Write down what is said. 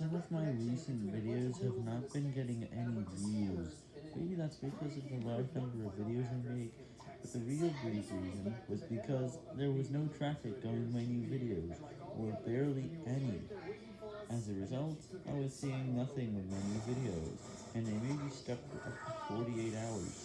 some of my recent videos have not been getting any views. Maybe that's because of the large number of videos I make, but the real reason was because there was no traffic going my new videos, or barely any. As a result, I was seeing nothing with my new videos, and they may be stuck for up to 48 hours.